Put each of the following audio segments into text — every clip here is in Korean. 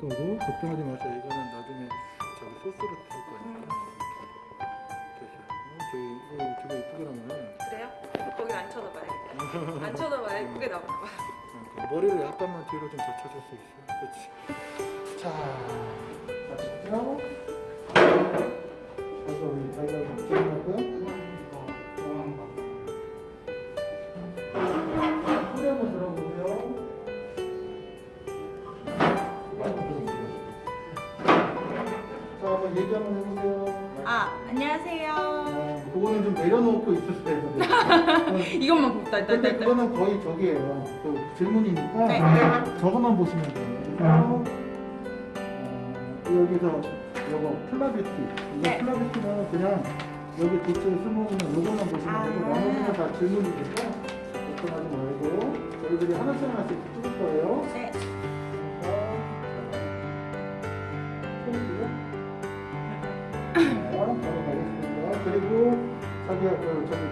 거고 걱정하지 마세요. 이거는 나중에 저기 소스로 할 거니까. 어, 저기 어, 저거 이쁘게 나오네. 그래요? 거길 안 쳐다봐야겠다. 안 쳐다봐야 예쁘게 나오나 봐. 어, 그 머리를 약간만 뒤로 좀 젖혀줄 수 있어요. 그렇지. 자, 가시죠. 그래서 우리 자기가 기억나고요. 좀 내려놓고 있으세요. 어, 이것만 봅다 있다 근데 있다. 그거는 거의 저기예요. 그 질문이니까 네. 저것만 보시면 돼요. 어, 여기서 요거 플라뷰티. 이거 네. 플라뷰티는 그냥 여기 도체 스모그는 요것만 보시면 아. 되고 나머지는 다 질문이니까 걱정하지 말고 저희들이 하나씩 하나씩 찍을 거예요. 네. 자기가 그저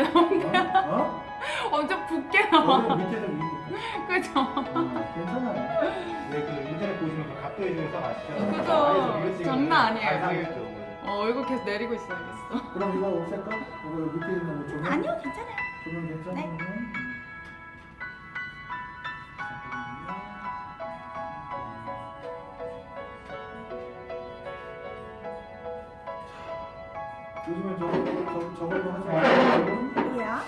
엄청 붓게 나오는데. 어? 어? 엄청 붓게 나와. 여기 밑에서 위로. 그죠? 어, 괜찮아요. 네, 그 인터넷 보시면 그 각도해 주는 서 아시죠? 그죠. 장난 아니에요. 안 상했죠. 어 얼굴 계속 내리고 있어야겠어. 그럼 이거 없앨까? 이거 밑에 있는 거 조명? 아니요 괜찮아요. 조명 괜찮으면? 요즘 저거, 저, 저걸로 하지 말고 뭐야?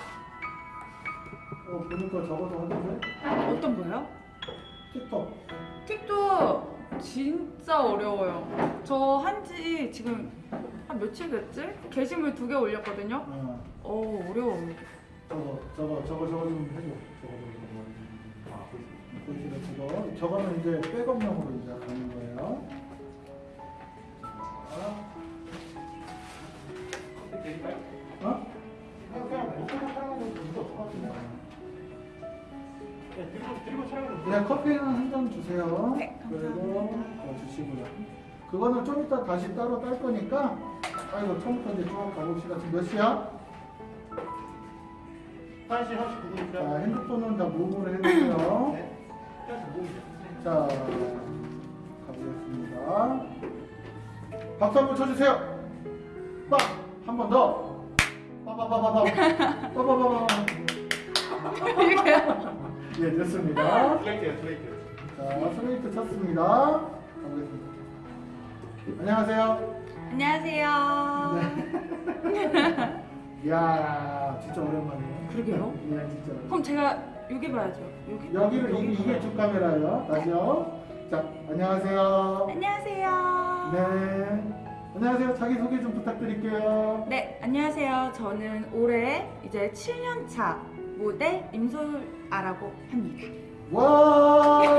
어, 보니까 저것도 하던데? 어떤 거요? 틱톡 틱톡 진짜 어려워요. 저 한지 지금 한 며칠 됐지? 게시물 두 개 올렸거든요. 어, 어 어려워요. 저거, 저거, 저거, 저거 좀 해줘 저거, 저거, 저거 아, 보이시죠? 저거 저거는 이제 백업용으로 이제 가는 거예요 자, 어? 그냥 촬영하는 네, 들고 들고 촬영을 그냥 커피는 한 잔 주세요. 네, 그리고 어, 주시고요. 그거는 좀 이따 다시 따로 딸 거니까 아이고 처음부터 이제 쭉 가봅시다. 지금 몇 시야? 1시 자 39분이니까. 핸드폰은 다 무음으로 해놓고요. 네. 1시 5분이죠. 자 가보겠습니다. 박수 한번 쳐주세요. 빡! 한 번 더. 빠바바바바. 빠바바바. 이렇게요? 예 됐습니다. 슬레이트요, 슬레이트. 자 슬레이트 쳤습니다. 가보겠습니다. 안녕하세요. 안녕하세요. 네. 이야 진짜 오랜만이에요. 그러게요. 이야 진짜. 그럼 제가 여기 봐야죠. 여기. 여기를 이, 이게 주 카메라예요. 다시요. 자 안녕하세요. 안녕하세요. 네. 안녕하세요. 자기 소개 좀 부탁드릴게요. 네, 안녕하세요. 저는 올해 이제 7년 차 모델 임솔아라고 합니다. 와!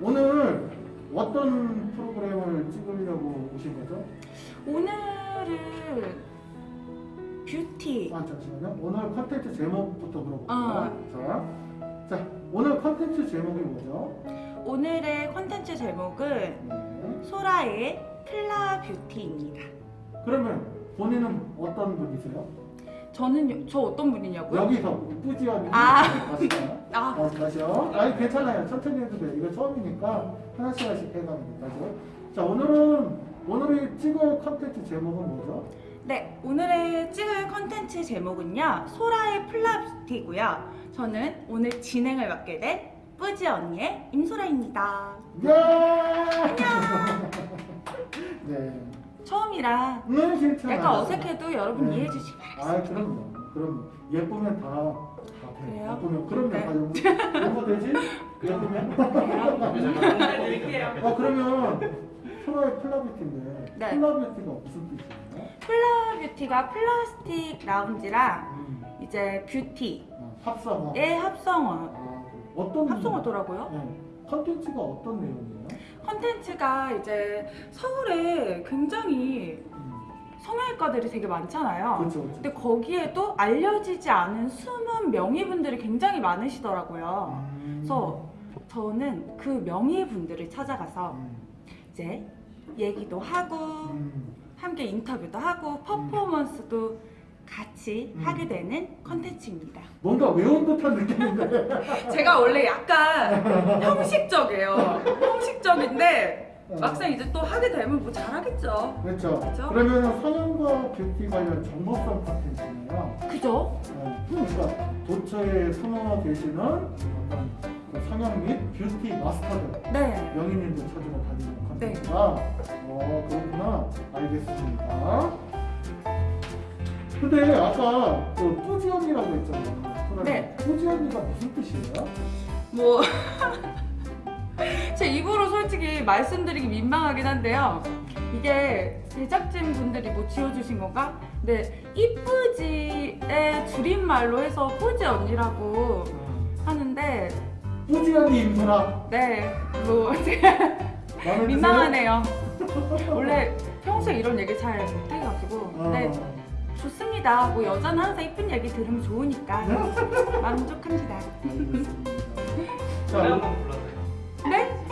오늘 어떤 프로그램을 찍으려고 오신 거죠? 오늘은 뷰티 아 잠시만요. 오늘 컨텐츠 제목부터 물어볼게요. 아. 자, 자, 오늘 컨텐츠 제목이 뭐죠? 오늘의 컨텐츠 제목은 네. 소라의 플라 뷰티입니다. 그러면 본인은 어떤 분이세요? 저는 저 어떤 분이냐고요? 여기서 뿌지언니 아. 다시요. 아, 어, 다시요. 아니 괜찮아요. 천천히 해도 돼. 이거 처음이니까 하나씩 하나씩 해가면 돼. 다시요. 자, 오늘은 오늘의 찍을 컨텐츠 제목은 뭐죠? 네 오늘의 찍을 컨텐츠 제목은요 소라의 플라 뷰티고요. 저는 오늘 진행을 맡게 된 뿌지 언니의 임소라입니다. 예! 네. 처음이라 네, 괜찮아요. 약간 어색해도 여러분 네. 이해해 주시기 아, 바라겠습니다. 그럼요. 그럼 예쁘면 다, 다 돼. 그래요? 예쁘면 그럼요. 네. 다 용서, 되지? 예쁘면? 어, 그러면 소라의 플라뷰티인데 네. 플라뷰티가 무슨 뜻이에요? 플라 뷰티가 플라스틱 라운지랑 음, 이제 뷰티의 어, 합성어. 합성어 아, 어떤 합성어더라고요. 네. 컨텐츠가 어떤 내용이에요? 컨텐츠가 이제 서울에 굉장히 음, 성형외과들이 되게 많잖아요. 그렇죠, 그렇죠. 근데 거기에도 알려지지 않은 숨은 명의분들이 굉장히 많으시더라고요. 음, 그래서 저는 그 명의분들을 찾아가서 음, 이제 얘기도 하고 음, 함께 인터뷰도 하고 퍼포먼스도 같이 음. 하게 되는 컨텐츠입니다. 뭔가 외운 듯한 느낌인데. 제가 원래 약간 형식적이에요. 형식적인데 어. 막상 이제 또 하게 되면 뭐 잘하겠죠. 그렇죠. 그렇죠? 그러면 성형과 뷰티 관련 정보성 컨텐츠네요. 그죠? 네, 그러니까 도처에 숨어 계시는 어떤 그 성형 및 뷰티 마스터들 네. 명인님들 찾으러 다니는 네. 컨텐츠가 어 그렇구나 알겠습니다. 근데 아까 그 뿌지 언니라고 했잖아요. 네. 뿌지 언니가 무슨 뜻이에요? 뭐. 제 입으로 솔직히 말씀드리기 민망하긴 한데요. 이게 제작진 분들이 뭐 지어주신 건가? 근데 이쁘지의 줄임말로 해서 뿌지 언니라고 하는데, 뿌지 언니 임소라 네, 뭐, 드세요? 민망하네요. 원래 평소에 이런 얘기 잘 못해가지고. 어. 네, 좋습니다. 뭐 여자는 항상 이쁜 얘기 들으면 좋으니까 만족합니다. 알겠습니다. 노래 자, 한번 불러줘요. 네?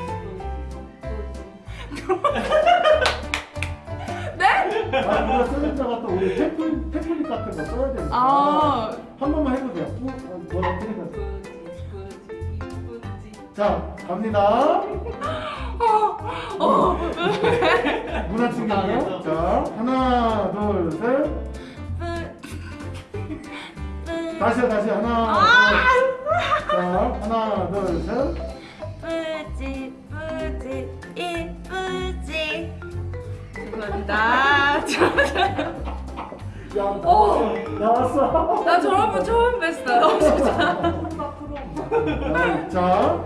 네? 아, 누가 쓰는 자가 또 우리 템플, 템플릿 같은 거 써야 되니까 아, 한 번만 해보세요. 어, 어, 뭐 어떻게 해서 자 갑니다. 어, 문화 충격이요. 자 하나 둘 셋. 다시요 다시 하나. 아! 둘. 자 하나 둘 셋. 뿌지, 뿌지, 이쁘지. 죄송합니다. 저- 야 오! 나왔어. 나 저런 분 처음 뵀어요. 진짜. 자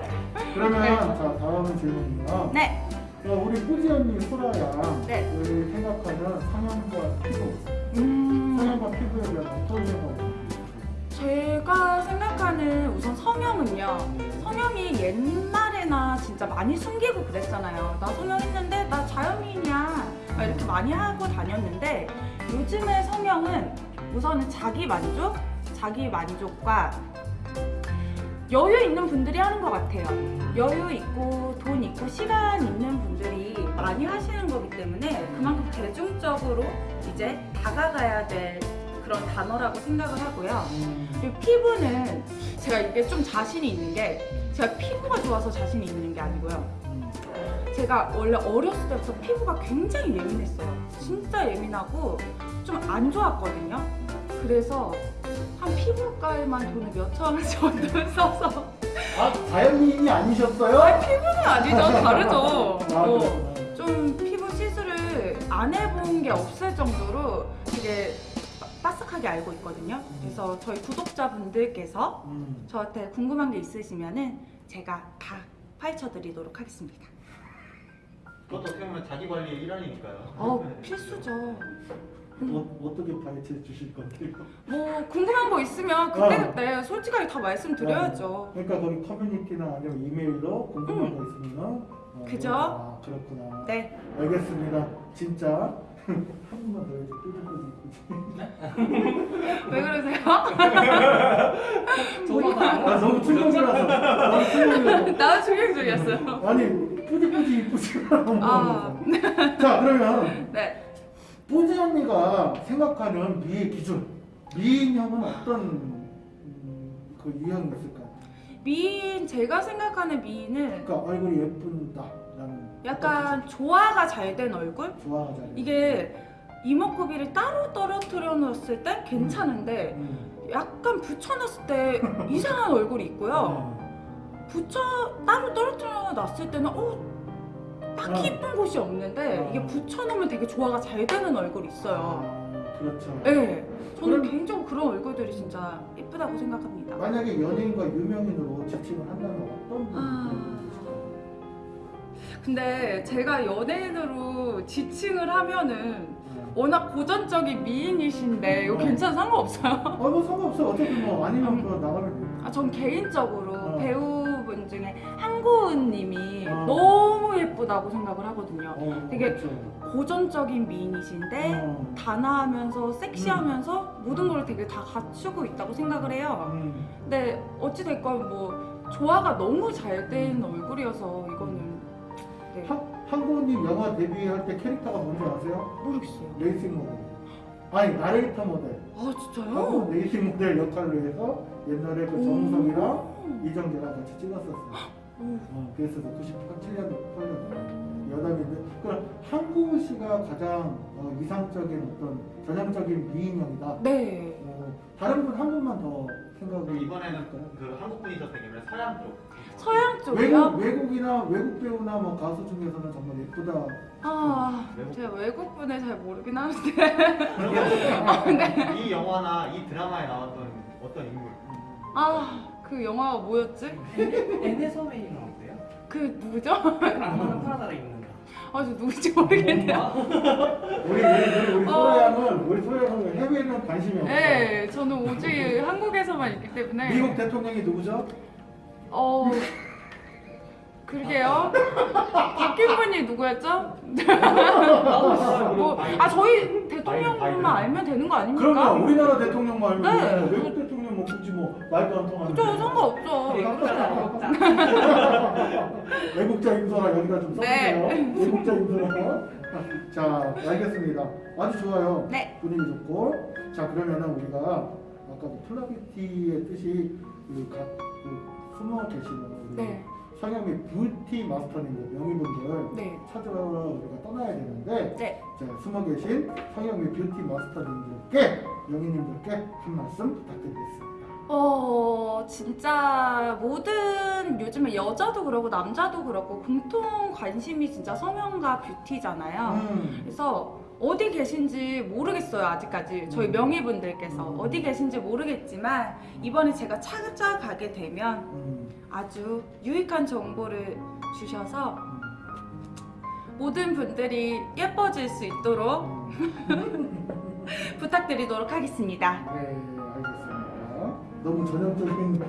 그러면 자 다음 질문이요. 네, 어, 우리 꾸지 언니 소라야. 네. 우리 생각하는 성형과 피부, 음, 성형과 피부에 대한 어떤 생각? 제가 생각하는 우선 성형은요. 성형이 옛날에나 진짜 많이 숨기고 그랬잖아요. 나 성형했는데 나 자연미인이야. 막 이렇게 많이 하고 다녔는데 요즘의 성형은 우선은 자기 만족, 자기 만족과 여유 있는 분들이 하는 것 같아요. 여유 있고 돈 있고 시간 있는 분들이 많이 하시는 거기 때문에 그만큼 대중적으로 이제 다가가야 될 그런 단어라고 생각을 하고요. 그리고 피부는 제가 이게 좀 자신이 있는 게 제가 피부가 좋아서 자신이 있는 게 아니고요. 제가 원래 어렸을 때부터 피부가 굉장히 예민했어요. 진짜 예민하고 좀 안 좋았거든요. 그래서 한 피부과에만 돈을 몇천 원 정도 써서 아 자연미인이 아니셨어요? 피부는 아니죠. 다르죠. 아, 뭐. 좀 피부 시술을 안 해본 게 없을 정도로 되게 빠삭하게 알고 있거든요. 그래서 저희 구독자분들께서 음. 저한테 궁금한 게 있으시면은 제가 다 파헤쳐 드리도록 하겠습니다. 그것도 어떻게 보면 자기 관리의 일환이니까요. 어 필수죠. 어, 어떻게 파헤쳐 주실 건데요? 뭐 궁금한 거 있으면 그때그때 솔직하게 다 말씀드려야죠. 그러니까 거기 커뮤니티나 아니면 이메일로 궁금한 거 있으면 어, 그죠? 아, 그렇구나. 네. 알겠습니다. 진짜 한 번만 더 해줘. 왜 그러세요? 아 너무 충격이라서. 충격이라서. 나도 충격적이었어요. 아니 뿌지뿌지 이쁘지만 아. 자 그러면 네. 뿌지 언니가 생각하는 미의 기준 미인형은 어떤 음, 그 유형이 있을까요? 미인 제가 생각하는 미인은 그러니까 얼굴이 예쁜다라는 약간 조화가 잘 된 얼굴? 좋아가 잘 이게 이목구비를 따로 떨어뜨려 놨을 때 괜찮은데 음. 약간 붙여놨을 때 이상한 얼굴이 있고요. 붙여 따로 떨어뜨려 놨을 때는 어 딱히 어. 이쁜 곳이 없는데 어. 이게 붙여놓으면 되게 조화가 잘 되는 얼굴이 있어요. 아, 그렇죠. 네, 저는 그럼- 개인적으로 그런 얼굴들이 진짜 이쁘다고 생각합니다. 만약에 연예인과 유명인으로 지칭을 한다면 어떤 아. 분이 있을까요? 근데 제가 연예인으로 지칭을 하면은 워낙 고전적인 미인이신데 이거 어. 괜찮아 상관없어요? 아뭐 상관없어 어차피 뭐 아니면 그거 나가면 돼. 아, 전 개인적으로 어. 배우분 중에 한고은님이 어. 너무 예쁘다고 생각을 하거든요. 어, 되게 그렇죠. 고전적인 미인이신데 어. 단아하면서 섹시하면서 모든 걸 되게 다 갖추고 있다고 생각을 해요. 음. 근데 어찌됐건 뭐 조화가 너무 잘 된 얼굴이어서 이거는 네, 한- 한국님 영화 데뷔할 때 캐릭터가 뭔지 아세요? 모르겠어요. 레이싱 모델. 아니 나레이터 모델. 아 진짜요? 하고 레이싱 모델 역할로 해서 옛날에 그 정우성이랑 이정재랑 같이 찍었었어요. 오. 어, 그래서 97년, 8년 여담인데 그럼 한국 씨가 가장 어, 이상적인 어떤 전형적인 미인형이다. 네. 어, 다른 분 한 분만 더 생각을 그럼 이번에는 그 한국 분이셨기 때문에 서양 쪽. 서양 쪽이요? 외국 외국이나 외국 배우나 뭐 가수 중에서는 정말 예쁘다. 아 외국- 제가 외국 분을 잘 모르긴 하는데 그러면 이 영화나 이 드라마에 나왔던 어떤 인물? 아 그 영화가 뭐였지? 에네서메이는 어때요? 그 누구죠? 악마는 프라다를 입는다. 아저 누군지 모르겠네요. 우리 우리 우리, 우리 어. 소라양은 우리 소라양은 해외에는 관심이 없어. 네, 저는 오직 한국에서만 있기 때문에 미국 대통령이 누구죠? 어 그러게요. 바뀐 분이 누구였죠? 뭐, 아 저희 대통령만 알면 되는 거 아닙니까? 그러면 우리나라 대통령만 알면 네. 되고 외국 대통령 뭐 굳이 뭐 말도 안 통하는. 그죠 상관없죠. 외국자. 인소라 여기다 좀 써주세요. 네. 외국자 인소라. 자, 알겠습니다. 아주 좋아요. 네. 분위기 좋고. 자, 그러면은 우리가 아까 그 플라뷰티의 뜻이 그 각, 그 숨어 계시는 우리 네, 성형의 뷰티 마스터님들 명의분들 네, 찾으러 우리가 떠나야 되는데 네. 자, 숨어 계신 성형의 뷰티 마스터님들께 명의님들께 한 말씀 부탁드리겠습니다. 어 진짜 모든 요즘에 여자도 그렇고 남자도 그렇고 공통 관심이 진짜 성형과 뷰티잖아요. 음. 그래서 어디 계신지 모르겠어요 아직까지 저희 음. 명의분들께서 음. 어디 계신지 모르겠지만 이번에 제가 찾아가게 되면 음, 아주 유익한 정보를 주셔서 음, 모든 분들이 예뻐질 수 있도록 음. 부탁드리도록 하겠습니다. 네, 알겠습니다. 너무 전형적인.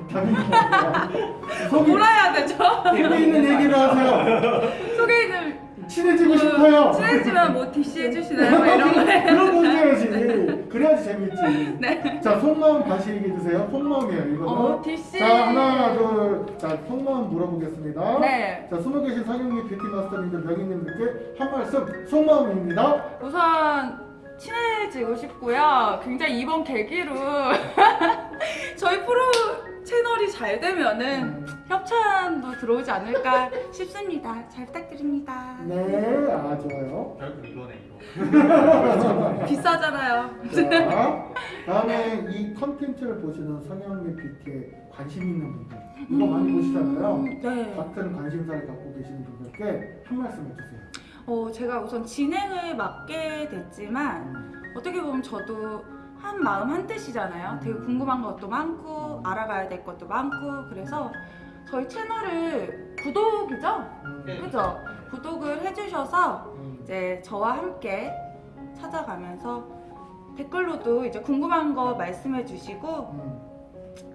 속이, 뭐라 해야 되죠? 속에 있는 얘기를 하세요. 소개인을 친해지고 싶어요. 친해지면 뭐 DC 해주시나요? 뭐 이런 거 해. 그런 거 해야지. 그래야지 재밌지. 네. 자, 속마음 다시 얘기해 주세요. 속마음이에요, 이거는. 어, DC. 자, 하나, 둘. 자, 속마음 물어보겠습니다. 네. 자, 숨어 계신 상영미 뷰티 마스터님들, 명희님들께 한 말씀 속마음입니다. 우선 친해지고 싶고요. 굉장히 이번 계기로 저희 프로 채널이 잘 되면은 음, 협찬도 들어오지 않을까 싶습니다. 잘 부탁드립니다. 네, 아, 좋아요. 결국 이거네 이거. 비싸잖아요. 자, 다음에 이 컨텐츠를 보시는 성형 및 뷰티에 관심 있는 분들, 이거 많이 보시잖아요. 음, 네. 같은 관심사를 갖고 계시는 분들께 한 말씀 해주세요. 어, 제가 우선 진행을 맡게 됐지만 음, 어떻게 보면 저도 한 마음 한 뜻이잖아요. 되게 궁금한 것도 많고 알아가야 될 것도 많고 그래서 저희 채널을 구독이죠? 음, 네. 그죠? 구독을 해주셔서 음, 이제 저와 함께 찾아가면서 댓글로도 이제 궁금한 거 말씀해 주시고 음,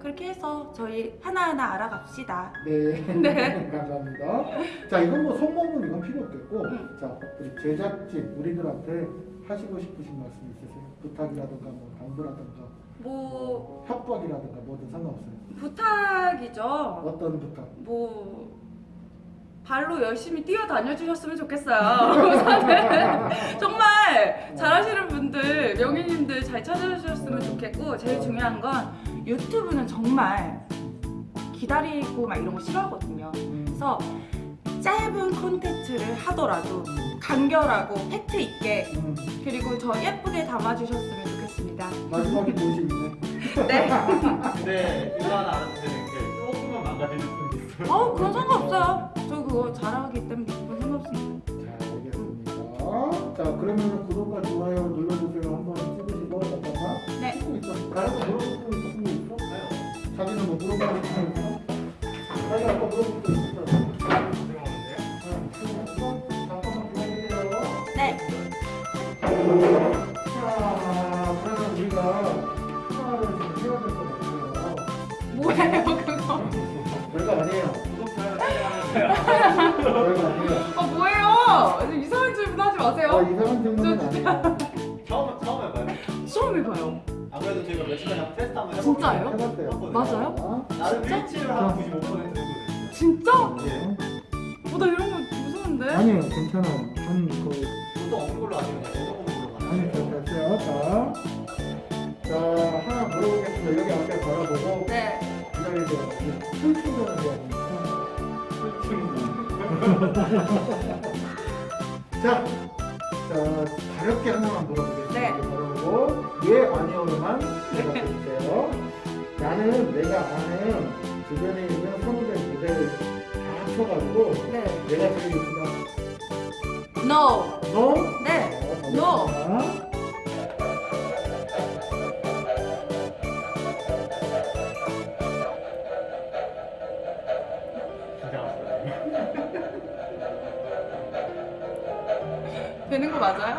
그렇게 해서 저희 하나하나 알아갑시다. 네. 네. 감사합니다. 자, 이건 뭐 성공은 이건 필요 없겠고, 음. 자, 우리 제작진 우리들한테 하시고 싶으신 말씀 있으세요? 부탁이라든가 뭐 당부라든가 뭐 협박이라든가 뭐든 상관없어요. 부탁이죠. 어떤 부탁? 뭐 발로 열심히 뛰어다녀 주셨으면 좋겠어요. 우선은 정말 잘하시는 분들, 명예님들 잘 찾아주셨으면 좋겠고 제일 중요한 건 유튜브는 정말 기다리고 막 이런 거 싫어하거든요. 음, 그래서 짧은 콘텐츠를 하더라도 간결하고 팩트 있게 음, 그리고 저 예쁘게 담아주셨으면 좋겠습니다. 마지막에 모시네. 네. 근데 이거 하나 알아주세요. 게 조금만 망가질 수도 있어요. 어 그건 상관없어요. 저 그거 잘하기 때문에 그건 상관없습니다. 자, 알겠습니다. 자, 그러면 구독과 좋아요 눌러주세요. 한번 찍으시고, 잠깐만. 네. 찍고 있어. 다른 거 물어볼 거 있어? 자기는 뭐 물어보고 싶은 거 있어? 자기 아까 물어볼 거 있었 자, 그러면 우리가 하나를 지금 해야 될 것 같아요. 뭐예요 그거? 별거 아니에요. 구독, 좋아요, 알람 설정. 별거 아니에요. 아 뭐예요? 이상한 질문 하지 아, 마세요. 이상한 질문은 아니에요. 처음 처음 해봐요. 처음 해봐요. 안 그래도 저희가 며칠 전에 테스트 한번 해봤거든요. 진짜요? 해봤대요. 맞아요? 나름 진짜? 일치를 한 95%거든요. 진짜? 예. 어, 나 이런 거 무서운데? 아니에요, 괜찮아요. 한 그, 보통 없는 걸로 하시면 돼요. 가나요? 됐어요. 자, 자, 하나 물어보겠습니다. 여기 앞에 바라보고 네. 기다리세요. 풀 충전을 해야 되니까. 자, 자, 가볍게 하나만 물어보겠습니다. 네. 바라보고 예, 아니요로만 대답해주세요. 나는 내가 아는 주변에 있는 선후배 모델을 다 합쳐가지고 네. 내가 제일 예쁘다. No. 너? 네. 어, No. 되는 거 맞아요?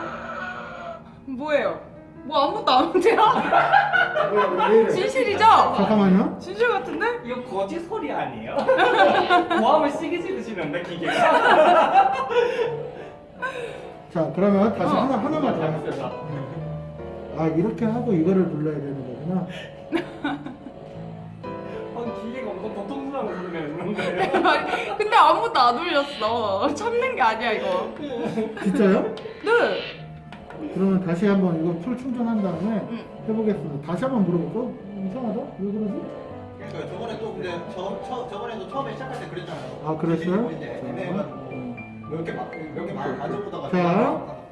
뭐예요? 뭐 아무것도 안 돼요? 진실이죠? 잠깐만요. 진실 같은데? 이거 거짓 소리 아니에요? 고함을 시기 지르시는데 기계가? 자, 그러면 다시 어. 하나, 하나만 더. 할게요. 아, 이렇게 하고 이거를 눌러야 되는 거구나. 아, 기계가 엄청 고통스러운 소리가 있는 거예요. 근데 아무것도 안 울렸어. 참는 게 아니야 이거. 진짜요? 네. 그러면 다시 한번 이거 풀 충전한 다음에 응. 해보겠습니다. 다시 한번 물어볼까? 이상하다? 왜 그러지? 그러니까 저번에 또 근데 저, 저 저번에도 처음에 시작할 때 그랬잖아요. 아, 그랬어요? 애매해가지고 음. 몇개 몇개 만져보다가 자. 자.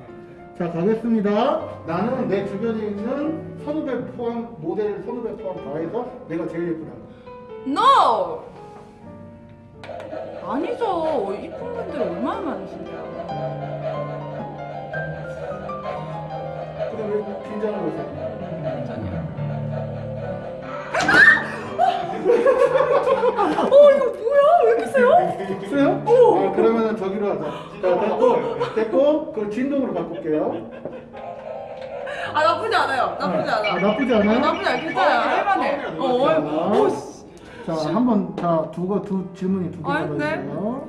자, 가겠습니다. 나는 내 주변에 있는 선후배 포함, 모델 선후배 포함 다 해서 내가 제일 예쁘다. No. 아니죠. 이쁜 분들이 얼마나 많으신데요. 근데 왜 긴장을 하세요? 괜찮아요. 어 이거 뭐야? 왜 이렇게 세요? 있어요? 아, 그러면은 저기로 하자. 자, 됐고, 됐고, 그 진동으로 바꿀게요. 아 나쁘지 않아요. 나쁘지 아, 않아. 나쁘지 아, 않아요? 나쁘지 않아. 괜찮아요. 할만해. 어, 어, 어, 씨. 자, 한번, 자, 두 거, 두 질문이 두 개가 아닌데? 있어요.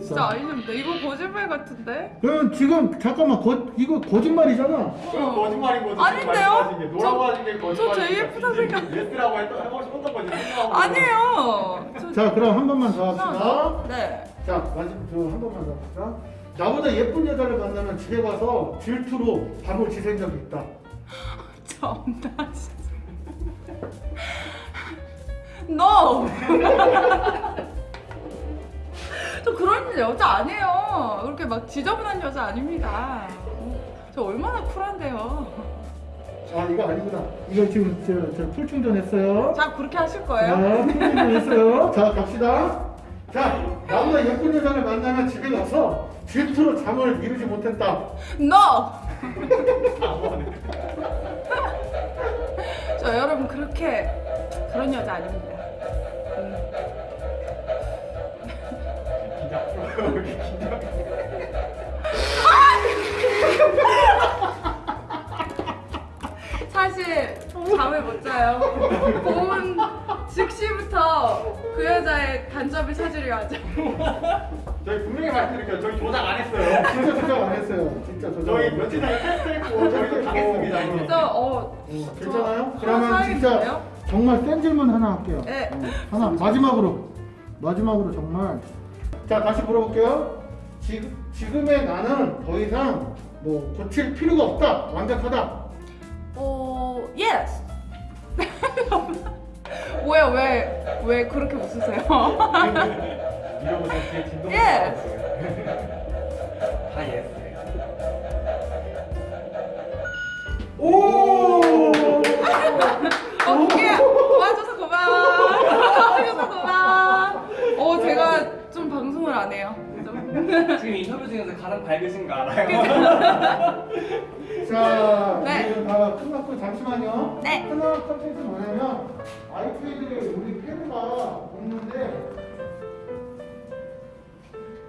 진짜 아니는데 이거 거짓말 같은데? 그러면 지금, 잠깐만, 거, 이거 거짓말이잖아. 그건 거짓말인 거죠. 아닌데요? No라고 저- 하신 게 거짓말. 저 제일 예쁘다 생각- Yes라고 했던 하고 싶었던 거지. 생각하고 아니에요. 저, 자, 그럼 한 번만 더 합시다. 더? 네. 자, 마지막 자 한 번만 더 합시다. 나보다 예쁜 여자를 만나면 집에 가서 질투로 밤을 지샌 적이 있다. 정나 진짜. No. 저 그런 여자 아니에요. 그렇게 막 지저분한 여자 아닙니다. 저 얼마나 쿨한데요. 아, 이거 아니구나. 이거 지금 저, 저 풀충전했어요. 자 그렇게 하실 거예요? 자, 풀충전했어요. 자, 갑시다. 자, 나보다 예쁜 여자를 만나면 집에 가서 질투로 잠을 이루지 못했다. No. 저 여러분 그렇게 그런 여자 아닙니다. 잠을 못 자요. 본 즉시부터 그 여자의 간접을 찾으려 하죠. 저희 분명히 말씀드릴게요. 저희 조작 안 했어요. 진짜 조작 안 했어요. 진짜 조작. 저희 안 며칠. 전에 테스트했고 저희도 당했습니다. 그래서 어 어, 괜찮아요? 저 그러면 진짜 사야겠는데요? 정말 센 질문 하나 할게요. 네. 어, 하나 마지막으로 마지막으로 정말 자 다시 물어볼게요. 지금 지금의 나는 더 이상 뭐 고칠 필요가 없다. 완벽하다. 어 yes. 뭐야 왜 왜 그렇게 웃으세요? Yes. 다 예스예요. 오! 어 그게 와줘서 고마워. 와줘서 고마워. 어 제가 좀 방송을 안 해요. 그죠? 지금 인터뷰 중에서 가장 밝으신 거 알아요? 자, 네. 이제 다 끝났고 잠시만요. 네. 끝난 컨텐츠 뭐냐면 아이패드에 우리 패드가 없는데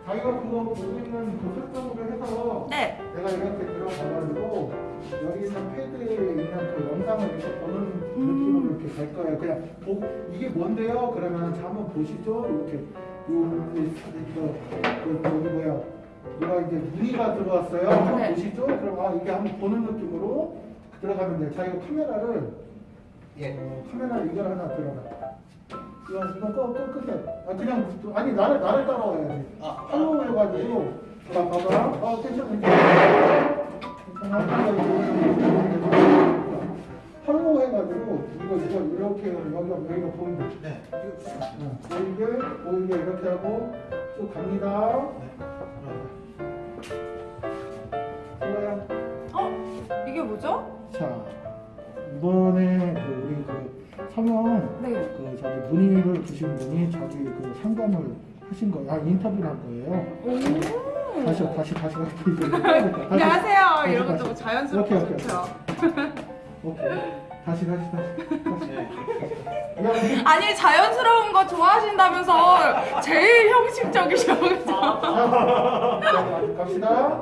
자기가 그거 보고 있는 그 설정으로 해서 네. 내가 이렇게 들어가가지고 여기 있는 패드에 있는 그 영상을 이렇게 보는 느낌으로 이렇게 갈 거예요. 그냥 보, 이게 뭔데요? 그러면 자 한번 보시죠. 이렇게 요 그, 그, 여기 뭐야? 누가 이제 문의가 들어왔어요. 한번 네. 보시죠. 그럼 아 이게 한번 보는 느낌으로 들어가면 돼. 자기가 카메라를 예. 어, 카메라 이걸 하나 들어가. 이거 이거 꺼, 꺼 끝에. 아 그냥 아니 나를 나를 따라와야지. 아, 팔로우 해가지고 자 봐봐. 아 괜찮아 괜찮아. 팔로우 해가지고 이거 이거 이렇게 여기가 여기가 보인다. 네. 어, 보이게 보이게 이렇게 하고 쭉 갑니다. 좋아요. 어 이게 뭐죠? 자 이번에 그 우리 그 성형 네. 그 저기 문의를 주신 분이 자기 그 상담을 하신 거예요. 아 인터뷰를 한 거예요. 오. 다시 다시 다시 다시 다시. 안녕하세요. 이런. 것도 자연스럽고 오케이, 오케이. 좋죠. 오케이. 다시 다시 다시. 다시. 네. 야, 아니 자연스러운 거 좋아하신다면서 제일 형식적이셔. 그죠? 자, 갑시다.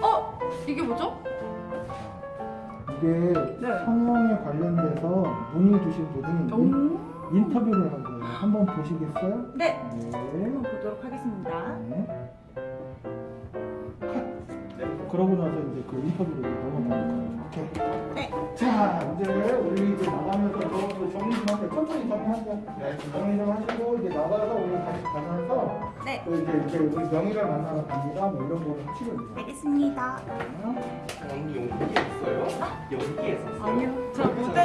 어 이게 뭐죠? 이게 네. 성형에 관련돼서 문의 주신 분이 오. 인터뷰를 한 거예요. 한번 보시겠어요? 네. 네. 한번 보도록 하겠습니다. 네. 컷. 그러고 나서 이제 그 인터뷰로 이제 넘어가는 거예요. 오케이. 네. 자, 이제 우리 이제 나가면서 저 정리 좀 할게요. 천천히 정리하세요. 네. 정리 좀 하시고 이제 나가서 우리 다시 가면서 네. 또 이제 이제 우리 명의를 만나러 갑니다. 뭐 이런 거를 하시면 돼요. 알겠습니다. 언니 연기 했어요? 연기 했었어요? 아니요. 저 모델